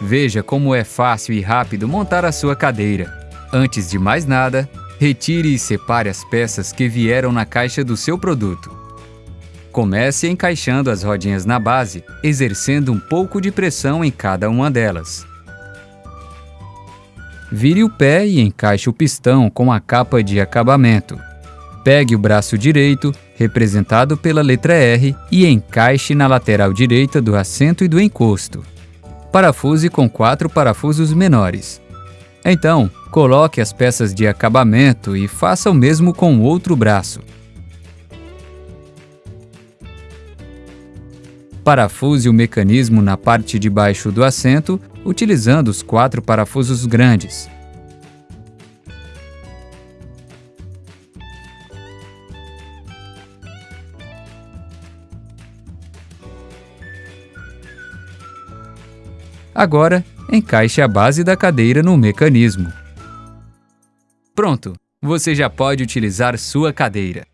Veja como é fácil e rápido montar a sua cadeira. Antes de mais nada, retire e separe as peças que vieram na caixa do seu produto. Comece encaixando as rodinhas na base, exercendo um pouco de pressão em cada uma delas. Vire o pé e encaixe o pistão com a capa de acabamento. Pegue o braço direito, representado pela letra R, e encaixe na lateral direita do assento e do encosto. Parafuse com quatro parafusos menores. Então, coloque as peças de acabamento e faça o mesmo com o outro braço. Parafuse o mecanismo na parte de baixo do assento, utilizando os quatro parafusos grandes. Agora, encaixe a base da cadeira no mecanismo. Pronto! Você já pode utilizar sua cadeira.